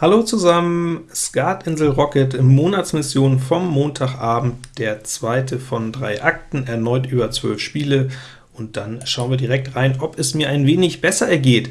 Hallo zusammen, Skatinsel Rocket, Monatsmission vom Montagabend, der zweite von drei Akten, erneut über zwölf Spiele, und dann schauen wir direkt rein, ob es mir ein wenig besser ergeht.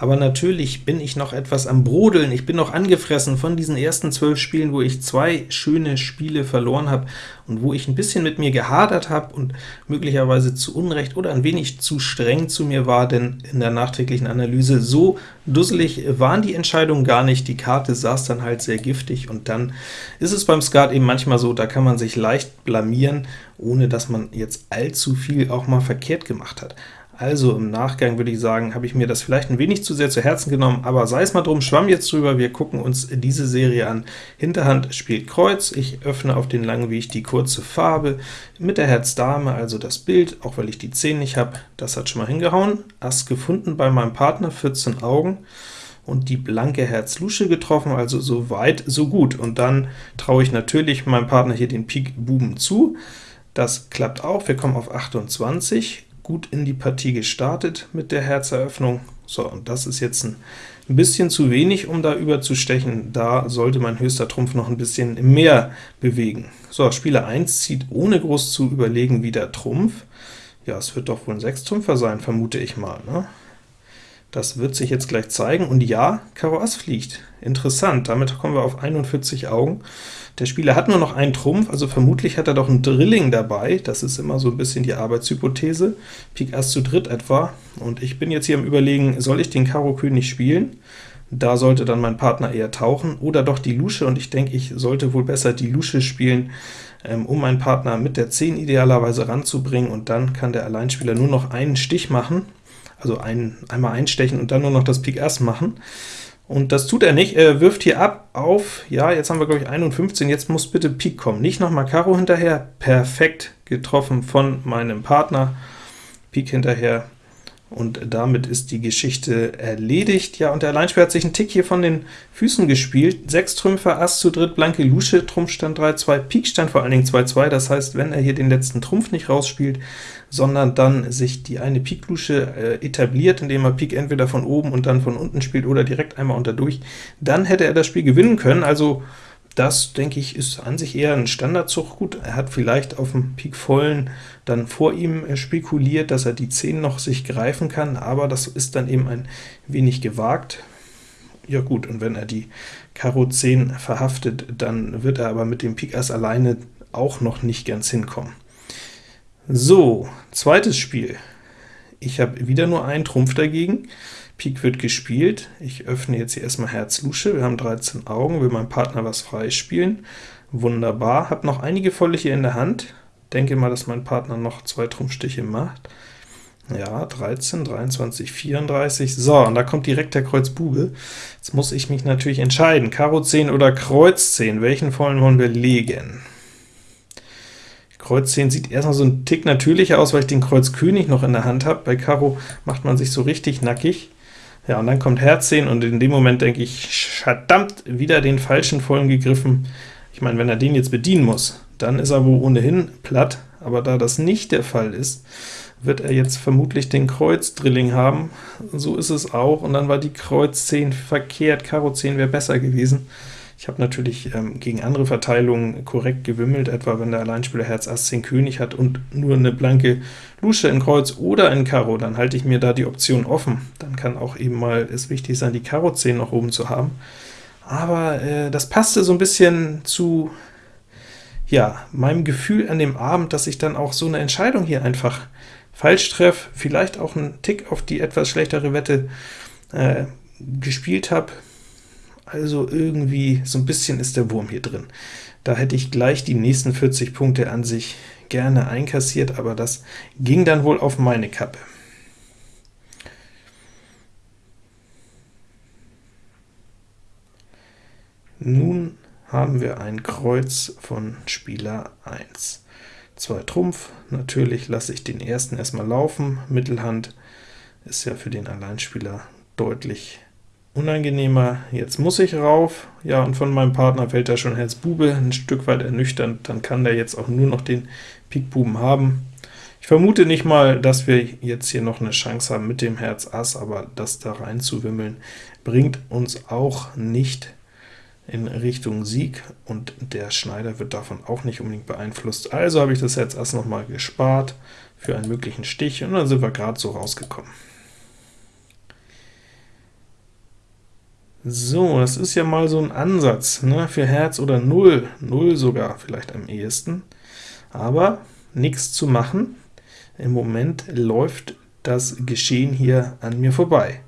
Aber natürlich bin ich noch etwas am Brodeln, ich bin noch angefressen von diesen ersten zwölf Spielen, wo ich zwei schöne Spiele verloren habe und wo ich ein bisschen mit mir gehadert habe und möglicherweise zu Unrecht oder ein wenig zu streng zu mir war, denn in der nachträglichen Analyse so dusselig waren die Entscheidungen gar nicht, die Karte saß dann halt sehr giftig, und dann ist es beim Skat eben manchmal so, da kann man sich leicht blamieren, ohne dass man jetzt allzu viel auch mal verkehrt gemacht hat. Also im Nachgang würde ich sagen, habe ich mir das vielleicht ein wenig zu sehr zu Herzen genommen, aber sei es mal drum, schwamm jetzt drüber, wir gucken uns diese Serie an. Hinterhand spielt Kreuz, ich öffne auf den langen Weg die kurze Farbe, mit der Herz Dame, also das Bild, auch weil ich die 10 nicht habe, das hat schon mal hingehauen. Ass gefunden bei meinem Partner, 14 Augen, und die blanke Herz Lusche getroffen, also so weit, so gut. Und dann traue ich natürlich meinem Partner hier den Pik Buben zu. Das klappt auch, wir kommen auf 28, gut in die Partie gestartet mit der Herzeröffnung. So, und das ist jetzt ein bisschen zu wenig, um da überzustechen. Da sollte mein höchster Trumpf noch ein bisschen mehr bewegen. So, Spieler 1 zieht ohne groß zu überlegen wieder Trumpf. Ja, es wird doch wohl ein Sechstrümpfer sein, vermute ich mal. Ne? Das wird sich jetzt gleich zeigen, und ja, Karo Ass fliegt. Interessant, damit kommen wir auf 41 Augen. Der Spieler hat nur noch einen Trumpf, also vermutlich hat er doch ein Drilling dabei, das ist immer so ein bisschen die Arbeitshypothese, Pik Ass zu dritt etwa, und ich bin jetzt hier am überlegen, soll ich den Karo König spielen? Da sollte dann mein Partner eher tauchen, oder doch die Lusche, und ich denke, ich sollte wohl besser die Lusche spielen, ähm, um meinen Partner mit der 10 idealerweise ranzubringen, und dann kann der Alleinspieler nur noch einen Stich machen, also ein, einmal einstechen und dann nur noch das Pik Ass machen. Und das tut er nicht, er wirft hier ab auf, ja, jetzt haben wir glaube ich 51, jetzt muss bitte Pik kommen, nicht nochmal Karo hinterher, perfekt getroffen von meinem Partner, Pik hinterher, und damit ist die Geschichte erledigt. Ja, und der Alleinspieler hat sich einen Tick hier von den Füßen gespielt. 6 Trümpfe, Ass zu dritt, blanke Lusche, Trumpf stand 3-2, Pik stand vor allen Dingen 2-2, das heißt, wenn er hier den letzten Trumpf nicht rausspielt, sondern dann sich die eine Pik-Lusche äh, etabliert, indem er Pik entweder von oben und dann von unten spielt oder direkt einmal unter durch, dann hätte er das Spiel gewinnen können, also das, denke ich, ist an sich eher ein Standardzug. Gut, er hat vielleicht auf dem Pik vollen dann vor ihm äh, spekuliert, dass er die 10 noch sich greifen kann, aber das ist dann eben ein wenig gewagt. Ja gut, und wenn er die Karo 10 verhaftet, dann wird er aber mit dem Pik Ass alleine auch noch nicht ganz hinkommen. So, zweites Spiel. Ich habe wieder nur einen Trumpf dagegen. Pik wird gespielt. Ich öffne jetzt hier erstmal Herz Lusche. Wir haben 13 Augen, will mein Partner was freispielen. Wunderbar, habe noch einige volle hier in der Hand. Denke mal, dass mein Partner noch zwei Trumpfstiche macht. Ja, 13, 23, 34. So, und da kommt direkt der Kreuz Bube. Jetzt muss ich mich natürlich entscheiden, Karo 10 oder Kreuz 10. Welchen vollen wollen wir legen? Kreuz 10 sieht erstmal so ein Tick natürlicher aus, weil ich den Kreuz König noch in der Hand habe. Bei Karo macht man sich so richtig nackig. Ja, und dann kommt Herz 10, und in dem Moment denke ich, verdammt, wieder den falschen vollen gegriffen. Ich meine, wenn er den jetzt bedienen muss, dann ist er wohl ohnehin platt, aber da das nicht der Fall ist, wird er jetzt vermutlich den Kreuz-Drilling haben. So ist es auch, und dann war die Kreuz 10 verkehrt, Karo 10 wäre besser gewesen. Ich habe natürlich ähm, gegen andere Verteilungen korrekt gewimmelt, etwa wenn der Alleinspieler Herz Ass 10 König hat und nur eine blanke Lusche in Kreuz oder in Karo, dann halte ich mir da die Option offen. Dann kann auch eben mal es wichtig sein, die Karo 10 noch oben zu haben. Aber äh, das passte so ein bisschen zu ja, meinem Gefühl an dem Abend, dass ich dann auch so eine Entscheidung hier einfach falsch treffe, vielleicht auch einen Tick auf die etwas schlechtere Wette äh, gespielt habe. Also irgendwie so ein bisschen ist der Wurm hier drin. Da hätte ich gleich die nächsten 40 Punkte an sich gerne einkassiert, aber das ging dann wohl auf meine Kappe. Nun haben wir ein Kreuz von Spieler 1. Zwei Trumpf, natürlich lasse ich den ersten erstmal laufen, Mittelhand ist ja für den Alleinspieler deutlich unangenehmer. Jetzt muss ich rauf, ja, und von meinem Partner fällt da schon Herz Bube, ein Stück weit ernüchternd, dann kann der jetzt auch nur noch den Pik Buben haben. Ich vermute nicht mal, dass wir jetzt hier noch eine Chance haben mit dem Herz Ass, aber das da rein zu wimmeln, bringt uns auch nicht in Richtung Sieg, und der Schneider wird davon auch nicht unbedingt beeinflusst. Also habe ich das Herz Ass noch mal gespart für einen möglichen Stich, und dann sind wir gerade so rausgekommen. So, das ist ja mal so ein Ansatz, ne, für Herz oder Null, Null sogar vielleicht am ehesten, aber nichts zu machen. Im Moment läuft das Geschehen hier an mir vorbei.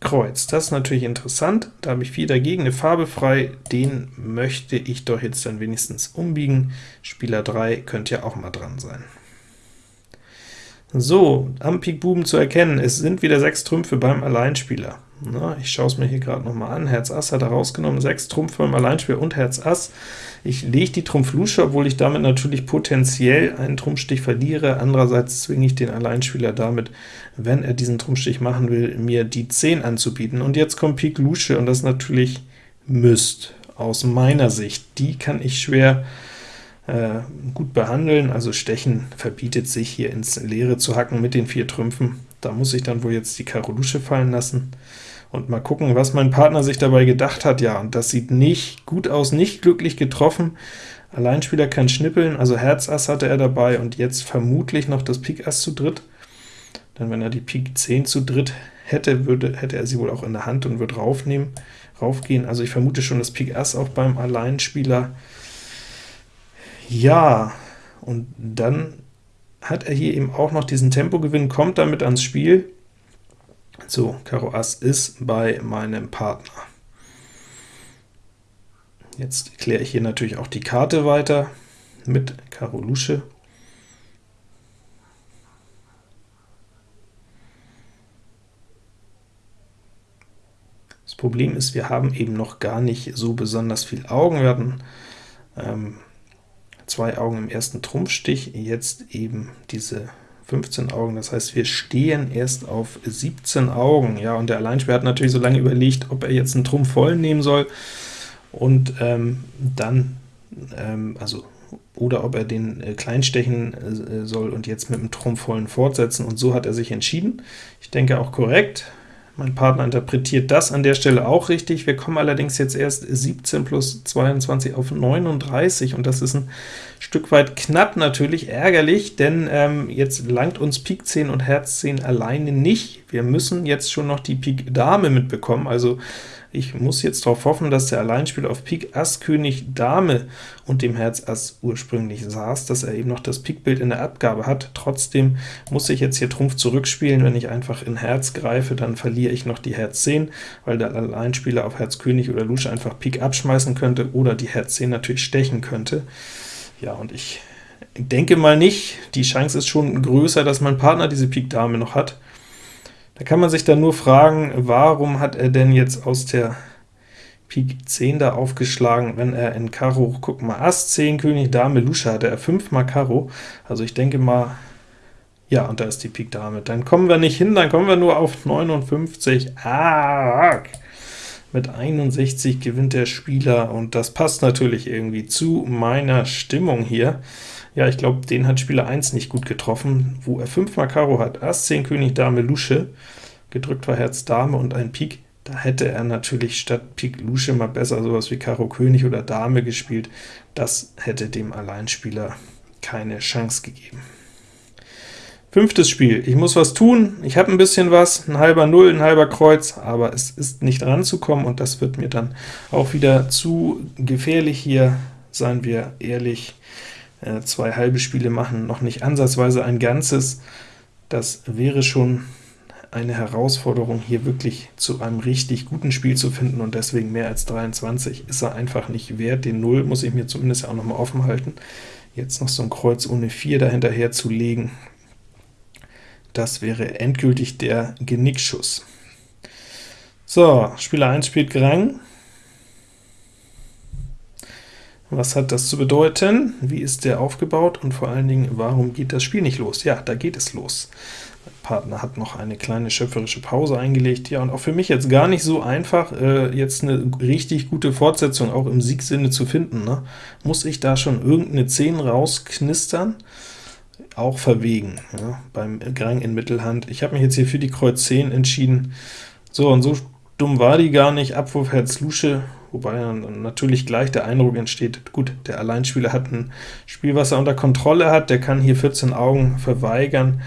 Kreuz, das ist natürlich interessant, da habe ich viel dagegen, eine Farbe frei, den möchte ich doch jetzt dann wenigstens umbiegen. Spieler 3 könnte ja auch mal dran sein. So, am Pik Buben zu erkennen, es sind wieder sechs Trümpfe beim Alleinspieler. Na, ich schaue es mir hier gerade noch mal an. Herz Ass hat er rausgenommen, 6 Trumpf beim Alleinspieler und Herz Ass. Ich lege die Trumpf Lusche, obwohl ich damit natürlich potenziell einen Trumpfstich verliere. Andererseits zwinge ich den Alleinspieler damit, wenn er diesen Trumpfstich machen will, mir die 10 anzubieten. Und jetzt kommt Pik Lusche, und das natürlich Mist aus meiner Sicht. Die kann ich schwer gut behandeln, also Stechen verbietet sich hier ins Leere zu hacken mit den vier Trümpfen. Da muss ich dann wohl jetzt die Karo Lusche fallen lassen und mal gucken, was mein Partner sich dabei gedacht hat. Ja, und das sieht nicht gut aus, nicht glücklich getroffen. Alleinspieler kann schnippeln, also Herz Ass hatte er dabei, und jetzt vermutlich noch das Pik Ass zu dritt. Denn wenn er die Pik 10 zu dritt hätte, würde, hätte er sie wohl auch in der Hand und würde raufnehmen, raufgehen. Also ich vermute schon das Pik Ass auch beim Alleinspieler. Ja, und dann hat er hier eben auch noch diesen Tempogewinn, kommt damit ans Spiel. So, Karo Ass ist bei meinem Partner. Jetzt kläre ich hier natürlich auch die Karte weiter mit Karo Lusche. Das Problem ist, wir haben eben noch gar nicht so besonders viel Augen. Wir hatten ähm, zwei Augen im ersten Trumpfstich, jetzt eben diese 15 Augen, das heißt, wir stehen erst auf 17 Augen. Ja, und der Alleinspieler hat natürlich so lange überlegt, ob er jetzt einen Trumpf voll nehmen soll, und ähm, dann, ähm, also oder ob er den äh, kleinstechen äh, soll und jetzt mit dem Trumpf vollen fortsetzen, und so hat er sich entschieden. Ich denke auch korrekt. Mein Partner interpretiert das an der Stelle auch richtig. Wir kommen allerdings jetzt erst 17 plus 22 auf 39, und das ist ein Stück weit knapp natürlich, ärgerlich, denn ähm, jetzt langt uns Pik 10 und Herz 10 alleine nicht. Wir müssen jetzt schon noch die Pik Dame mitbekommen, also ich muss jetzt darauf hoffen, dass der Alleinspieler auf Pik Ass, König, Dame und dem Herz Ass ursprünglich saß, dass er eben noch das Pikbild in der Abgabe hat. Trotzdem muss ich jetzt hier Trumpf zurückspielen. Wenn ich einfach in Herz greife, dann verliere ich noch die Herz 10, weil der Alleinspieler auf Herz König oder Lusche einfach Pik abschmeißen könnte oder die Herz 10 natürlich stechen könnte. Ja, und ich denke mal nicht. Die Chance ist schon größer, dass mein Partner diese Pik Dame noch hat. Da kann man sich dann nur fragen, warum hat er denn jetzt aus der Pik 10 da aufgeschlagen, wenn er in Karo, guck mal, Ass 10, König, Dame, Lusche hatte er 5 mal Karo, also ich denke mal, ja, und da ist die Pik Dame. Dann kommen wir nicht hin, dann kommen wir nur auf 59. Ah, mit 61 gewinnt der Spieler, und das passt natürlich irgendwie zu meiner Stimmung hier. Ja, ich glaube, den hat Spieler 1 nicht gut getroffen, wo er 5 mal Karo hat, Ass, 10, König, Dame, Lusche, gedrückt war Herz, Dame und ein Pik, da hätte er natürlich statt Pik Lusche mal besser sowas wie Karo König oder Dame gespielt. Das hätte dem Alleinspieler keine Chance gegeben. Fünftes Spiel. Ich muss was tun, ich habe ein bisschen was, ein halber Null, ein halber Kreuz, aber es ist nicht ranzukommen, und das wird mir dann auch wieder zu gefährlich hier, seien wir ehrlich äh, zwei halbe Spiele machen, noch nicht ansatzweise ein ganzes. Das wäre schon eine Herausforderung, hier wirklich zu einem richtig guten Spiel zu finden, und deswegen mehr als 23 ist er einfach nicht wert. Den 0 muss ich mir zumindest auch noch mal offen halten. Jetzt noch so ein Kreuz ohne 4 dahinterher zu legen, das wäre endgültig der Genickschuss. So, Spieler 1 spielt Grang, Was hat das zu bedeuten? Wie ist der aufgebaut? Und vor allen Dingen, warum geht das Spiel nicht los? Ja, da geht es los. Mein Partner hat noch eine kleine schöpferische Pause eingelegt. Ja, und auch für mich jetzt gar nicht so einfach, äh, jetzt eine richtig gute Fortsetzung auch im Siegsinne zu finden. Ne? Muss ich da schon irgendeine 10 rausknistern? Auch verwegen, ja, beim Grang in Mittelhand. Ich habe mich jetzt hier für die Kreuz 10 entschieden. So, und so dumm war die gar nicht. Abwurf Herz Lusche, wobei dann natürlich gleich der Eindruck entsteht, gut, der Alleinspieler hat ein Spiel, was er unter Kontrolle hat, der kann hier 14 Augen verweigern,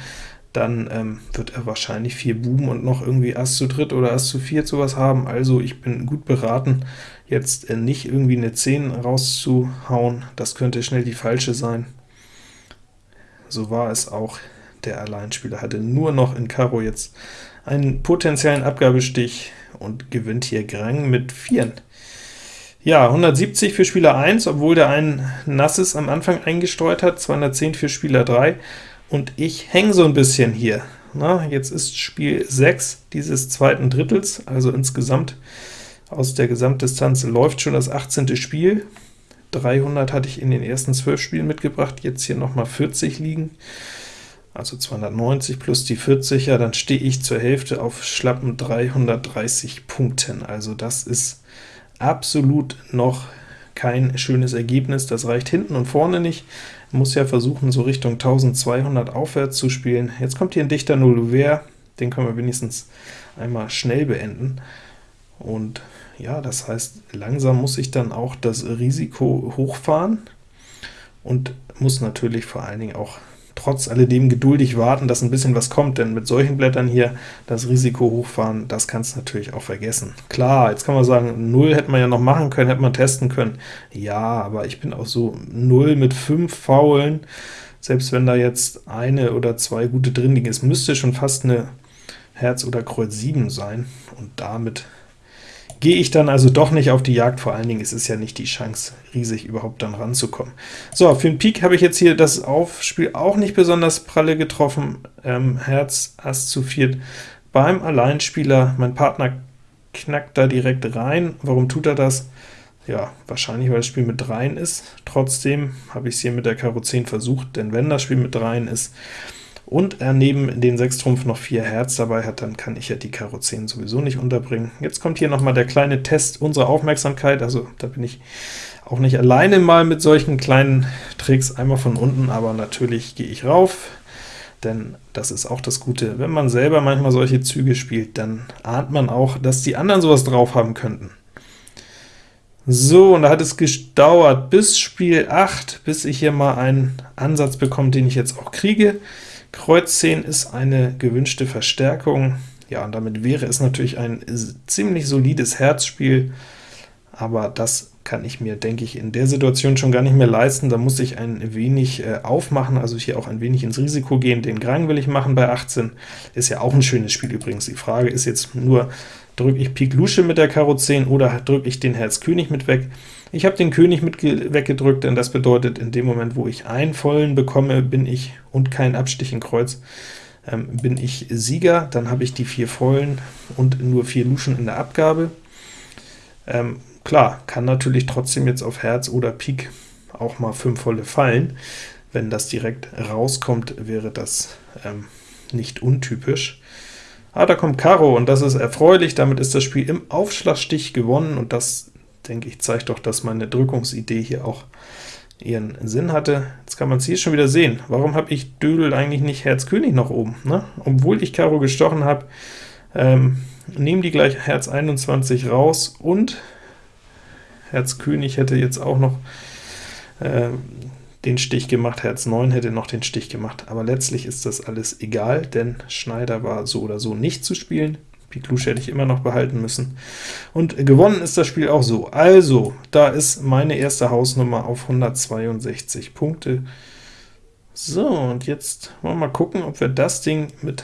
dann ähm, wird er wahrscheinlich vier Buben und noch irgendwie Ass zu dritt oder Ass zu viert sowas haben, also ich bin gut beraten, jetzt äh, nicht irgendwie eine 10 rauszuhauen, das könnte schnell die falsche sein. So war es auch, der Alleinspieler hatte nur noch in Karo jetzt einen potenziellen Abgabestich und gewinnt hier Grang mit 4. Ja, 170 für Spieler 1, obwohl der ein nasses am Anfang eingestreut hat, 210 für Spieler 3, und ich hänge so ein bisschen hier. Na, jetzt ist Spiel 6 dieses zweiten Drittels, also insgesamt aus der Gesamtdistanz läuft schon das 18. Spiel. 300 hatte ich in den ersten 12 Spielen mitgebracht, jetzt hier nochmal 40 liegen, also 290 plus die 40, ja, dann stehe ich zur Hälfte auf schlappen 330 Punkten. Also das ist absolut noch kein schönes Ergebnis, das reicht hinten und vorne nicht, muss ja versuchen, so Richtung 1200 aufwärts zu spielen. Jetzt kommt hier ein dichter Nullouvert, den können wir wenigstens einmal schnell beenden, und ja, das heißt, langsam muss ich dann auch das Risiko hochfahren und muss natürlich vor allen Dingen auch trotz alledem geduldig warten, dass ein bisschen was kommt, denn mit solchen Blättern hier das Risiko hochfahren, das kannst du natürlich auch vergessen. Klar, jetzt kann man sagen, 0 hätte man ja noch machen können, hätte man testen können. Ja, aber ich bin auch so 0 mit 5 Faulen, selbst wenn da jetzt eine oder zwei gute drin liegen, es müsste schon fast eine Herz oder Kreuz 7 sein, und damit gehe ich dann also doch nicht auf die Jagd, vor allen Dingen ist es ja nicht die Chance, riesig überhaupt dann ranzukommen. So, für den Pik habe ich jetzt hier das Aufspiel auch nicht besonders pralle getroffen, ähm, Herz, Ass zu viert beim Alleinspieler, mein Partner knackt da direkt rein. Warum tut er das? Ja, wahrscheinlich, weil das Spiel mit 3 ist. Trotzdem habe ich es hier mit der Karo 10 versucht, denn wenn das Spiel mit 3 ist, und er neben den 6 Trumpf noch 4 Herz dabei hat, dann kann ich ja die Karo 10 sowieso nicht unterbringen. Jetzt kommt hier nochmal der kleine Test unserer Aufmerksamkeit, also da bin ich auch nicht alleine mal mit solchen kleinen Tricks, einmal von unten, aber natürlich gehe ich rauf, denn das ist auch das Gute. Wenn man selber manchmal solche Züge spielt, dann ahnt man auch, dass die anderen sowas drauf haben könnten. So, und da hat es gedauert bis Spiel 8, bis ich hier mal einen Ansatz bekomme, den ich jetzt auch kriege. Kreuz 10 ist eine gewünschte Verstärkung. Ja, und damit wäre es natürlich ein ziemlich solides Herzspiel, aber das kann ich mir, denke ich, in der Situation schon gar nicht mehr leisten. Da muss ich ein wenig äh, aufmachen, also hier auch ein wenig ins Risiko gehen. Den Grang will ich machen bei 18, ist ja auch ein schönes Spiel übrigens. Die Frage ist jetzt nur, drücke ich Pik Lusche mit der Karo 10 oder drücke ich den Herz König mit weg? Ich habe den König mit weggedrückt, denn das bedeutet, in dem Moment, wo ich einen vollen bekomme, bin ich, und kein Abstich in Kreuz, ähm, bin ich Sieger, dann habe ich die vier vollen und nur vier Luschen in der Abgabe. Ähm, klar, kann natürlich trotzdem jetzt auf Herz oder Pik auch mal fünf volle fallen. Wenn das direkt rauskommt, wäre das ähm, nicht untypisch. Ah, da kommt Karo, und das ist erfreulich, damit ist das Spiel im Aufschlagstich gewonnen, und das denke ich, zeigt doch, dass meine Drückungsidee hier auch ihren Sinn hatte. Jetzt kann man es hier schon wieder sehen. Warum habe ich Dödel eigentlich nicht Herz König noch oben? Ne? Obwohl ich Karo gestochen habe, ähm, nehmen die gleich Herz 21 raus, und Herz König hätte jetzt auch noch äh, den Stich gemacht, Herz 9 hätte noch den Stich gemacht, aber letztlich ist das alles egal, denn Schneider war so oder so nicht zu spielen. Pik Lusche hätte ich immer noch behalten müssen. Und gewonnen ist das Spiel auch so. Also, da ist meine erste Hausnummer auf 162 Punkte. So, und jetzt wollen wir mal gucken, ob wir das Ding mit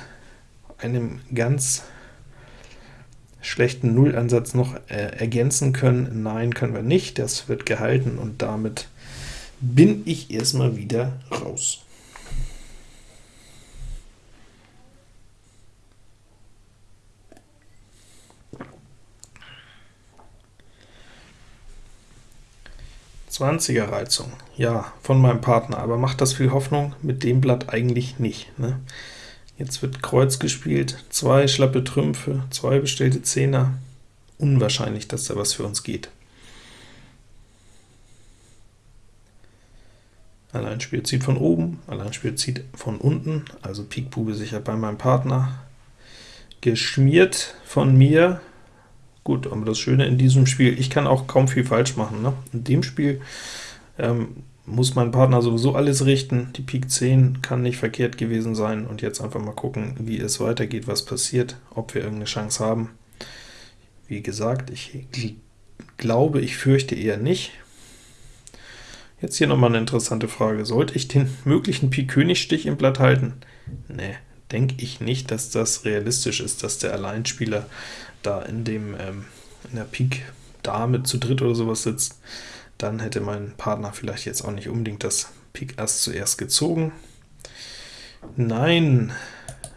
einem ganz schlechten Nullansatz noch äh, ergänzen können. Nein, können wir nicht, das wird gehalten, und damit bin ich erstmal wieder raus. 20er Reizung, ja, von meinem Partner, aber macht das viel Hoffnung? Mit dem Blatt eigentlich nicht. Ne? Jetzt wird Kreuz gespielt, zwei schlappe Trümpfe, zwei bestellte Zehner. Unwahrscheinlich, dass da was für uns geht. Alleinspieler zieht von oben, Alleinspieler zieht von unten, also Pik Bube sicher bei meinem Partner. Geschmiert von mir, gut, aber das Schöne in diesem Spiel, ich kann auch kaum viel falsch machen. Ne? In dem Spiel ähm, muss mein Partner sowieso alles richten, die Pik 10 kann nicht verkehrt gewesen sein, und jetzt einfach mal gucken, wie es weitergeht, was passiert, ob wir irgendeine Chance haben. Wie gesagt, ich glaube, ich fürchte eher nicht. Jetzt hier nochmal eine interessante Frage. Sollte ich den möglichen Pik-König-Stich im Blatt halten? Ne, denke ich nicht, dass das realistisch ist, dass der Alleinspieler da in, dem, ähm, in der Pik Dame zu dritt oder sowas sitzt dann hätte mein Partner vielleicht jetzt auch nicht unbedingt das Pik Ass zuerst gezogen. Nein,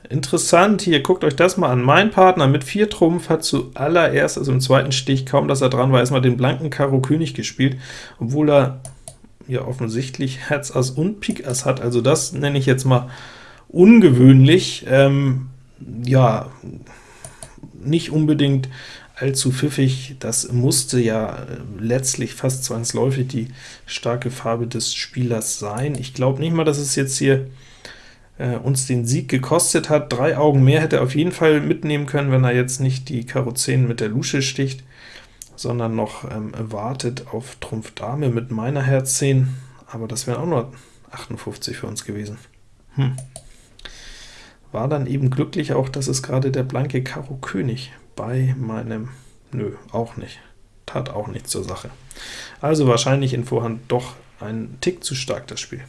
interessant, hier, guckt euch das mal an. Mein Partner mit 4 Trumpf hat zuallererst, also im zweiten Stich, kaum dass er dran war, erstmal den blanken Karo König gespielt, obwohl er ja offensichtlich Herz Ass und Pik Ass hat, also das nenne ich jetzt mal ungewöhnlich. Ähm, ja, nicht unbedingt allzu pfiffig. Das musste ja äh, letztlich fast zwangsläufig die starke Farbe des Spielers sein. Ich glaube nicht mal, dass es jetzt hier äh, uns den Sieg gekostet hat. Drei Augen mehr hätte er auf jeden Fall mitnehmen können, wenn er jetzt nicht die Karo 10 mit der Lusche sticht, sondern noch ähm, wartet auf Trumpf Dame mit meiner Herz 10, aber das wären auch nur 58 für uns gewesen. Hm. War dann eben glücklich auch, dass es gerade der blanke Karo König bei meinem... Nö, auch nicht. Tat auch nichts zur Sache. Also wahrscheinlich in Vorhand doch ein Tick zu stark, das Spiel.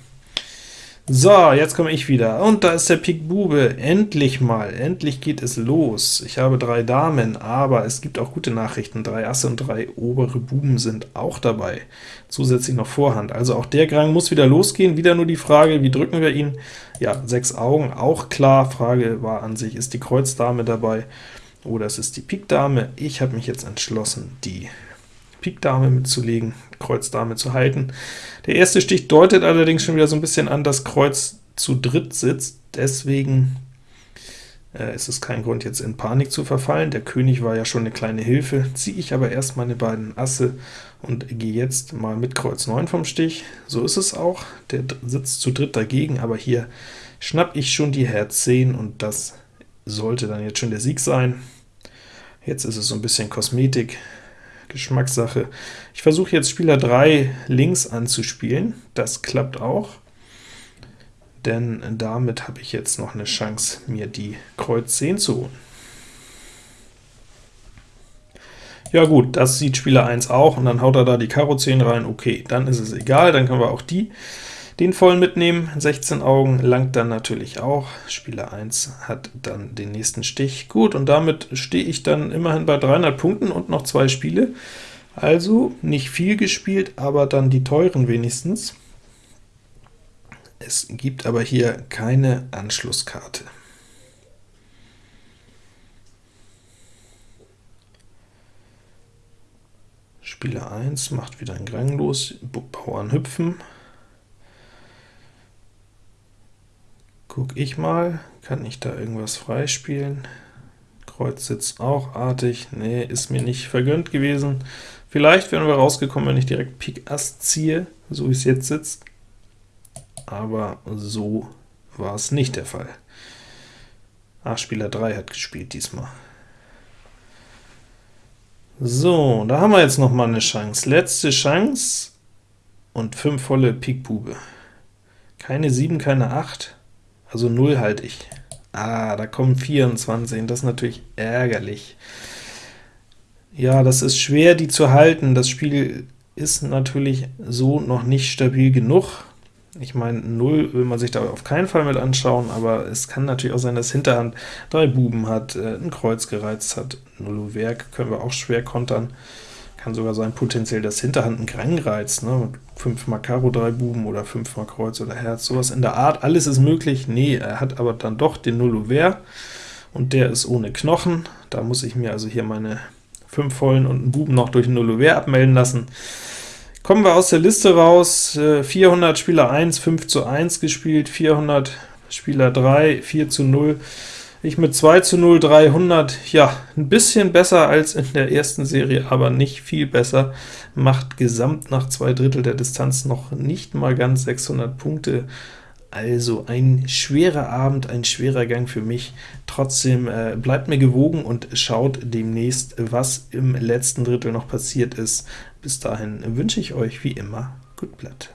So, jetzt komme ich wieder, und da ist der Pik Bube, endlich mal, endlich geht es los. Ich habe drei Damen, aber es gibt auch gute Nachrichten, drei Asse und drei obere Buben sind auch dabei, zusätzlich noch Vorhand. Also auch der Grang muss wieder losgehen, wieder nur die Frage, wie drücken wir ihn? Ja, sechs Augen, auch klar, Frage war an sich, ist die Kreuzdame dabei? oder es ist die Pik Dame. Ich habe mich jetzt entschlossen, die Pik Dame mitzulegen, Kreuz Dame zu halten. Der erste Stich deutet allerdings schon wieder so ein bisschen an, dass Kreuz zu dritt sitzt, deswegen äh, ist es kein Grund, jetzt in Panik zu verfallen. Der König war ja schon eine kleine Hilfe, ziehe ich aber erst meine beiden Asse und gehe jetzt mal mit Kreuz 9 vom Stich. So ist es auch, der sitzt zu dritt dagegen, aber hier schnapp ich schon die Herz 10, und das sollte dann jetzt schon der Sieg sein. Jetzt ist es so ein bisschen Kosmetik, Geschmackssache. Ich versuche jetzt Spieler 3 links anzuspielen, das klappt auch, denn damit habe ich jetzt noch eine Chance, mir die Kreuz 10 zu holen. Ja gut, das sieht Spieler 1 auch, und dann haut er da die Karo 10 rein, okay, dann ist es egal, dann können wir auch die den voll mitnehmen, 16 Augen langt dann natürlich auch. Spieler 1 hat dann den nächsten Stich. Gut, und damit stehe ich dann immerhin bei 300 Punkten und noch zwei Spiele. Also nicht viel gespielt, aber dann die teuren wenigstens. Es gibt aber hier keine Anschlusskarte. Spieler 1 macht wieder ein Grang los, Bauern hüpfen, Guck ich mal, kann ich da irgendwas freispielen? Kreuz sitzt auch artig, nee, ist mir nicht vergönnt gewesen. Vielleicht wären wir rausgekommen, wenn ich direkt Pik Ass ziehe, so wie es jetzt sitzt, aber so war es nicht der Fall. Ah, Spieler 3 hat gespielt diesmal. So, da haben wir jetzt noch mal eine Chance. Letzte Chance und 5 volle Pik Bube. Keine 7, keine 8. Also 0 halte ich. Ah, da kommen 24, das ist natürlich ärgerlich. Ja, das ist schwer, die zu halten. Das Spiel ist natürlich so noch nicht stabil genug. Ich meine, 0 will man sich da auf keinen Fall mit anschauen, aber es kann natürlich auch sein, dass Hinterhand drei Buben hat, äh, ein Kreuz gereizt hat. 0 Werk können wir auch schwer kontern. Kann sogar sein potenziell, dass Hinterhand ein Grang reizt, ne? 5 mal Karo, 3 Buben oder 5 mal Kreuz oder Herz, sowas in der Art, alles ist möglich. Nee, er hat aber dann doch den Nullouvert, und der ist ohne Knochen. Da muss ich mir also hier meine 5 vollen und einen Buben noch durch den Nullouvert abmelden lassen. Kommen wir aus der Liste raus, 400 Spieler 1, 5 zu 1 gespielt, 400 Spieler 3, 4 zu 0. Ich mit 2 zu 0 300, ja, ein bisschen besser als in der ersten Serie, aber nicht viel besser, macht gesamt nach zwei Drittel der Distanz noch nicht mal ganz 600 Punkte. Also ein schwerer Abend, ein schwerer Gang für mich. Trotzdem äh, bleibt mir gewogen und schaut demnächst, was im letzten Drittel noch passiert ist. Bis dahin wünsche ich euch wie immer gut Blatt.